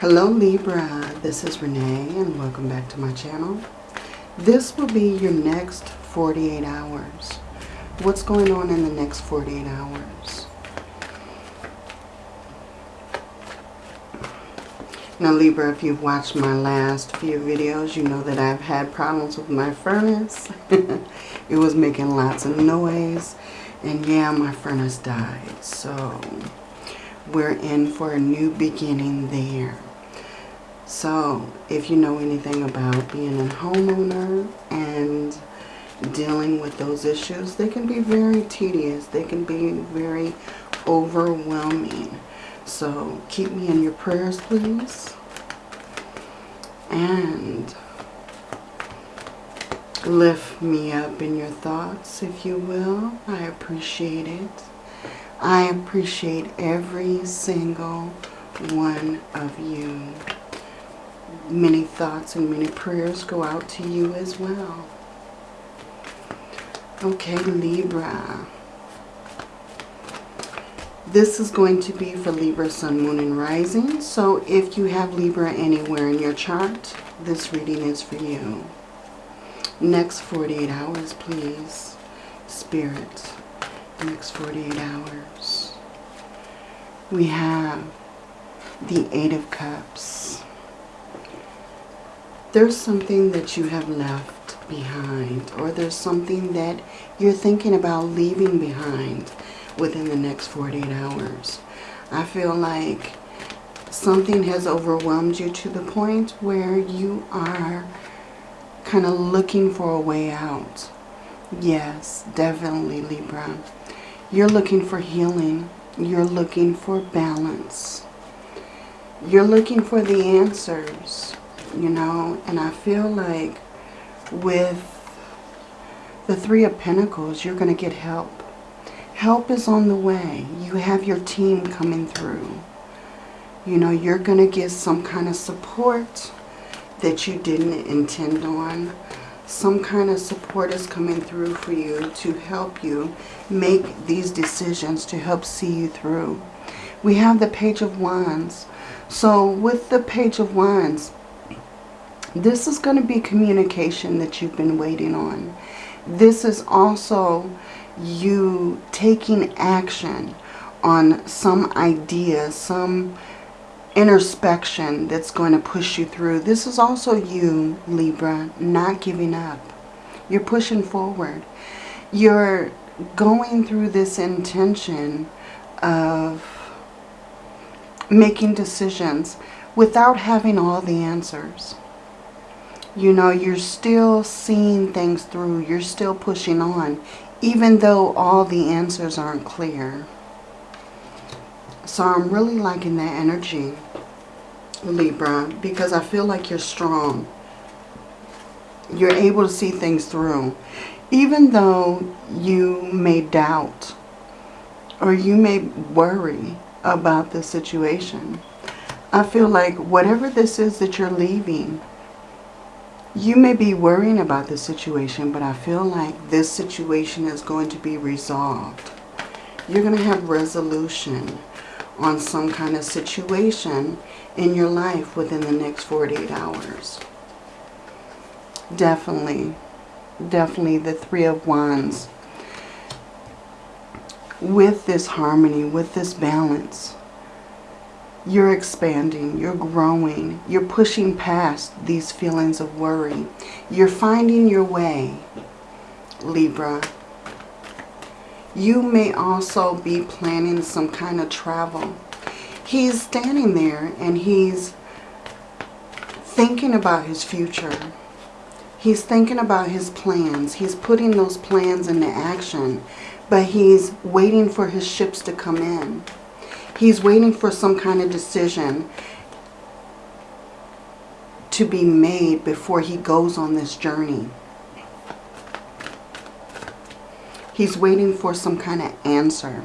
Hello Libra, this is Renee and welcome back to my channel. This will be your next 48 hours. What's going on in the next 48 hours? Now Libra, if you've watched my last few videos, you know that I've had problems with my furnace. it was making lots of noise. And yeah, my furnace died. So we're in for a new beginning there. So if you know anything about being a homeowner and dealing with those issues, they can be very tedious. They can be very overwhelming. So keep me in your prayers, please. And lift me up in your thoughts, if you will. I appreciate it. I appreciate every single one of you many thoughts and many prayers go out to you as well. Okay, Libra. This is going to be for Libra, Sun, Moon, and Rising. So if you have Libra anywhere in your chart, this reading is for you. Next 48 hours, please. Spirit, next 48 hours. We have the Eight of Cups there's something that you have left behind or there's something that you're thinking about leaving behind within the next 48 hours. I feel like something has overwhelmed you to the point where you are kind of looking for a way out. Yes, definitely Libra. You're looking for healing. You're looking for balance. You're looking for the answers you know, and I feel like with the Three of Pentacles, you're going to get help. Help is on the way. You have your team coming through. You know, you're going to get some kind of support that you didn't intend on. Some kind of support is coming through for you to help you make these decisions, to help see you through. We have the Page of Wands. So with the Page of Wands, this is going to be communication that you've been waiting on. This is also you taking action on some idea, some introspection that's going to push you through. This is also you, Libra, not giving up. You're pushing forward. You're going through this intention of making decisions without having all the answers you know, you're still seeing things through. You're still pushing on, even though all the answers aren't clear. So I'm really liking that energy, Libra, because I feel like you're strong. You're able to see things through. Even though you may doubt or you may worry about the situation, I feel like whatever this is that you're leaving, you may be worrying about the situation, but I feel like this situation is going to be resolved. You're going to have resolution on some kind of situation in your life within the next 48 hours. Definitely, definitely the Three of Wands. With this harmony, with this balance, you're expanding, you're growing, you're pushing past these feelings of worry. You're finding your way, Libra. You may also be planning some kind of travel. He's standing there and he's thinking about his future. He's thinking about his plans. He's putting those plans into action, but he's waiting for his ships to come in. He's waiting for some kind of decision to be made before he goes on this journey. He's waiting for some kind of answer.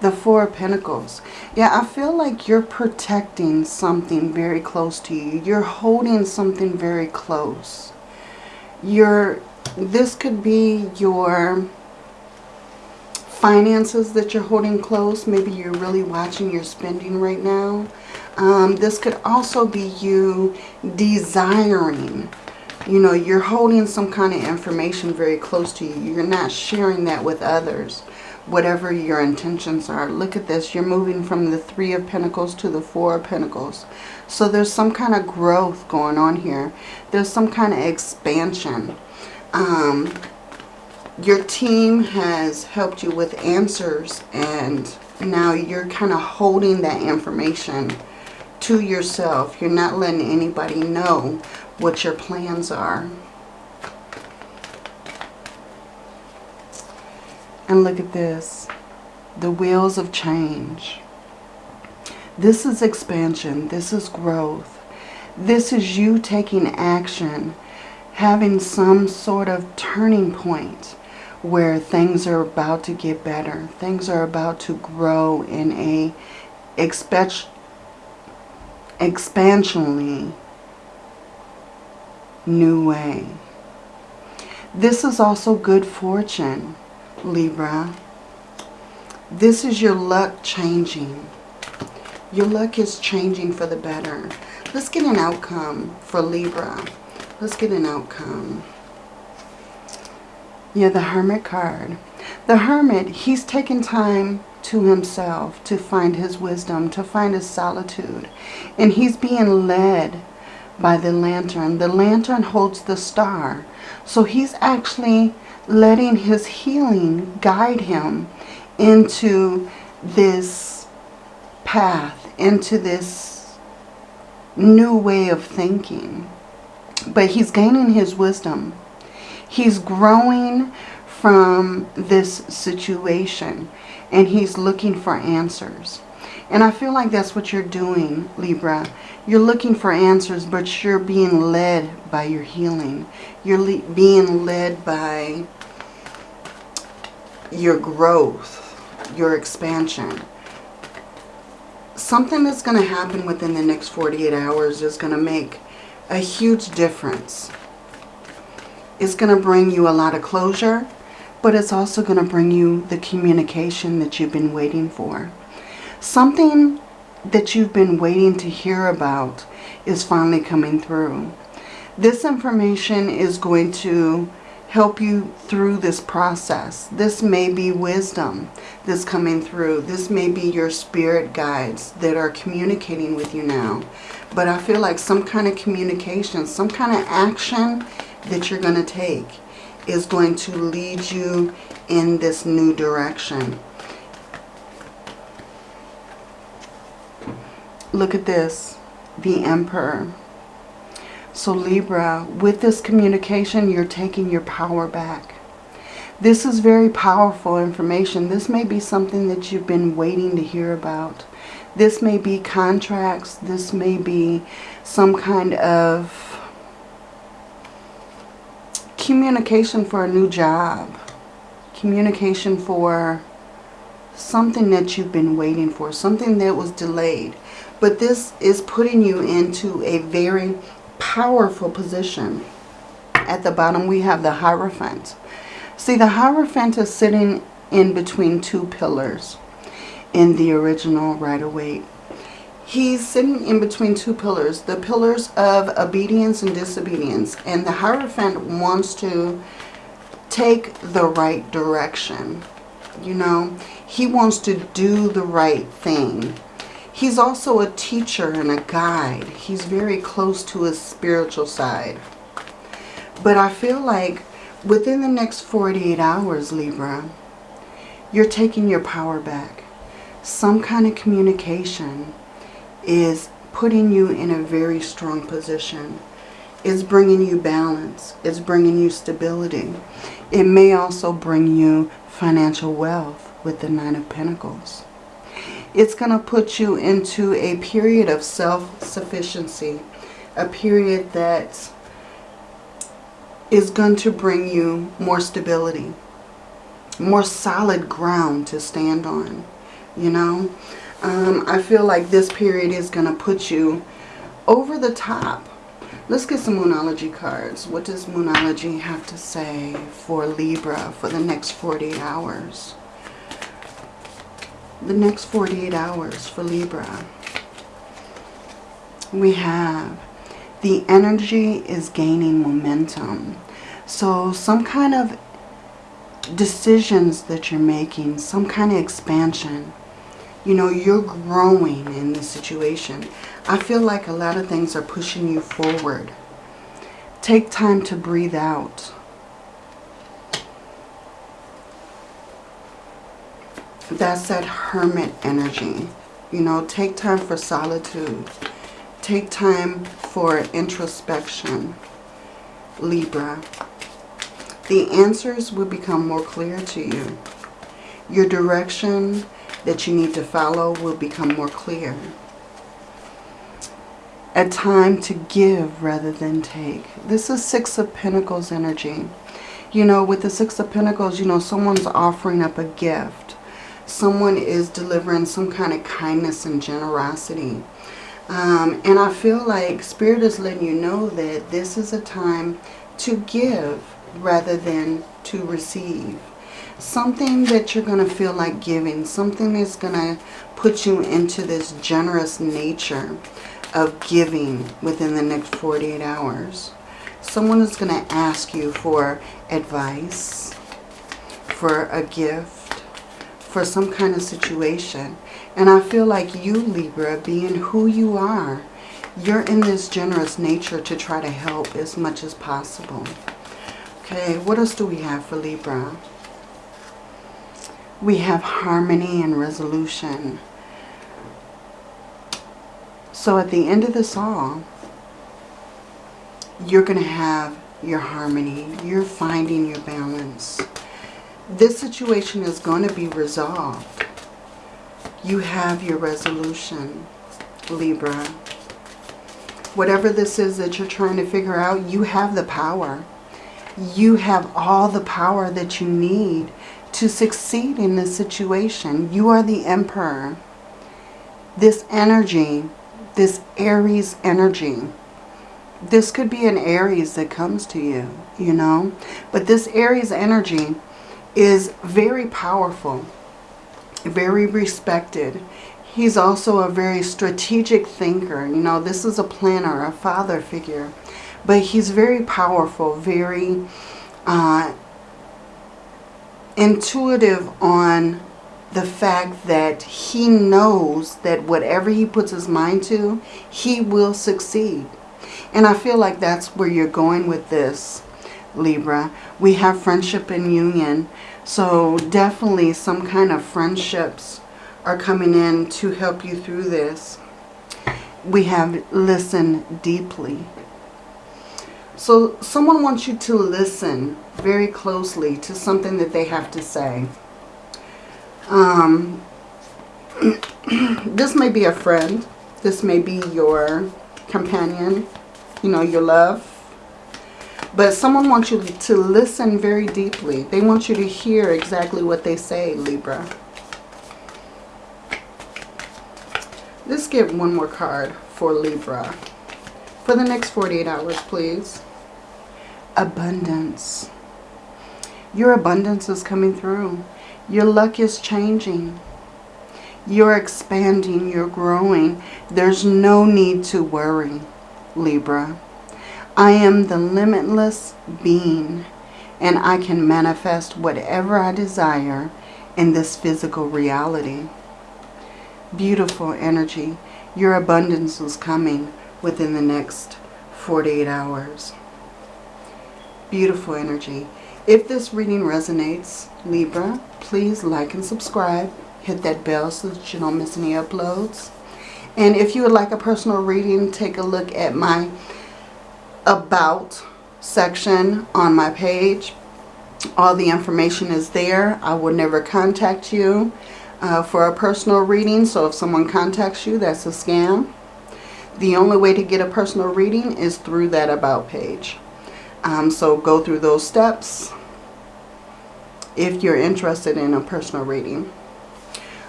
The Four of Pentacles. Yeah, I feel like you're protecting something very close to you. You're holding something very close. You're, this could be your finances that you're holding close. Maybe you're really watching your spending right now. Um, this could also be you desiring. You know, you're holding some kind of information very close to you. You're not sharing that with others, whatever your intentions are. Look at this. You're moving from the Three of Pentacles to the Four of Pentacles. So there's some kind of growth going on here. There's some kind of expansion. Um, your team has helped you with answers and now you're kind of holding that information to yourself. You're not letting anybody know what your plans are. And look at this. The wheels of change. This is expansion. This is growth. This is you taking action, having some sort of turning point where things are about to get better. Things are about to grow in a expansionally new way. This is also good fortune, Libra. This is your luck changing. Your luck is changing for the better. Let's get an outcome for Libra. Let's get an outcome. Yeah, the Hermit card. The Hermit, he's taken time to himself to find his wisdom, to find his solitude. And he's being led by the lantern. The lantern holds the star. So he's actually letting his healing guide him into this path, into this new way of thinking. But he's gaining his wisdom. He's growing from this situation and he's looking for answers. And I feel like that's what you're doing, Libra. You're looking for answers, but you're being led by your healing. You're le being led by your growth, your expansion. Something that's going to happen within the next 48 hours is going to make a huge difference it's going to bring you a lot of closure, but it's also going to bring you the communication that you've been waiting for. Something that you've been waiting to hear about is finally coming through. This information is going to help you through this process. This may be wisdom that's coming through. This may be your spirit guides that are communicating with you now. But I feel like some kind of communication, some kind of action that you're going to take is going to lead you in this new direction. Look at this, the Emperor. So Libra, with this communication, you're taking your power back. This is very powerful information. This may be something that you've been waiting to hear about. This may be contracts. This may be some kind of communication for a new job. Communication for something that you've been waiting for. Something that was delayed. But this is putting you into a very powerful position. At the bottom we have the Hierophant. See, the Hierophant is sitting in between two pillars in the original Rider-Waite He's sitting in between two pillars, the pillars of obedience and disobedience. And the Hierophant wants to take the right direction. You know, he wants to do the right thing. He's also a teacher and a guide. He's very close to his spiritual side. But I feel like within the next 48 hours, Libra, you're taking your power back. Some kind of communication is putting you in a very strong position. It's bringing you balance. It's bringing you stability. It may also bring you financial wealth with the Nine of Pentacles. It's going to put you into a period of self-sufficiency. A period that is going to bring you more stability. More solid ground to stand on. You know? Um, I feel like this period is going to put you over the top. Let's get some Moonology cards. What does Moonology have to say for Libra for the next 48 hours? the next 48 hours for Libra. We have the energy is gaining momentum. So some kind of decisions that you're making, some kind of expansion. You know, you're growing in this situation. I feel like a lot of things are pushing you forward. Take time to breathe out. That's that hermit energy. You know, take time for solitude. Take time for introspection. Libra the answers will become more clear to you. Your direction that you need to follow will become more clear. A time to give rather than take. This is Six of Pentacles energy. You know, with the Six of Pentacles, you know, someone's offering up a gift. Someone is delivering some kind of kindness and generosity. Um, and I feel like Spirit is letting you know that this is a time to give rather than to receive. Something that you're going to feel like giving. Something that's going to put you into this generous nature of giving within the next 48 hours. Someone is going to ask you for advice, for a gift, for some kind of situation. And I feel like you, Libra, being who you are, you're in this generous nature to try to help as much as possible. Okay, what else do we have for Libra? We have harmony and resolution. So at the end of the song, you're going to have your harmony. You're finding your balance. This situation is going to be resolved. You have your resolution, Libra. Whatever this is that you're trying to figure out, you have the power you have all the power that you need to succeed in this situation. You are the emperor. This energy, this Aries energy, this could be an Aries that comes to you, you know. But this Aries energy is very powerful, very respected. He's also a very strategic thinker. You know, this is a planner, a father figure. But he's very powerful, very uh, intuitive on the fact that he knows that whatever he puts his mind to, he will succeed. And I feel like that's where you're going with this, Libra. We have friendship and union. So definitely some kind of friendships are coming in to help you through this. We have listen deeply. So someone wants you to listen very closely to something that they have to say. Um, this may be a friend. This may be your companion, you know, your love. But someone wants you to listen very deeply. They want you to hear exactly what they say, Libra. Let's get one more card for Libra. For the next 48 hours, please abundance. Your abundance is coming through. Your luck is changing. You're expanding. You're growing. There's no need to worry, Libra. I am the limitless being and I can manifest whatever I desire in this physical reality. Beautiful energy. Your abundance is coming within the next 48 hours. Beautiful energy. If this reading resonates, Libra, please like and subscribe. Hit that bell so that you don't miss any uploads. And if you would like a personal reading, take a look at my About section on my page. All the information is there. I will never contact you uh, for a personal reading. So if someone contacts you, that's a scam. The only way to get a personal reading is through that About page. Um, so go through those steps if you're interested in a personal reading.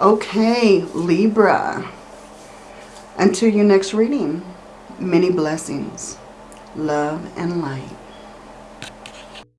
Okay, Libra. Until your next reading, many blessings, love, and light.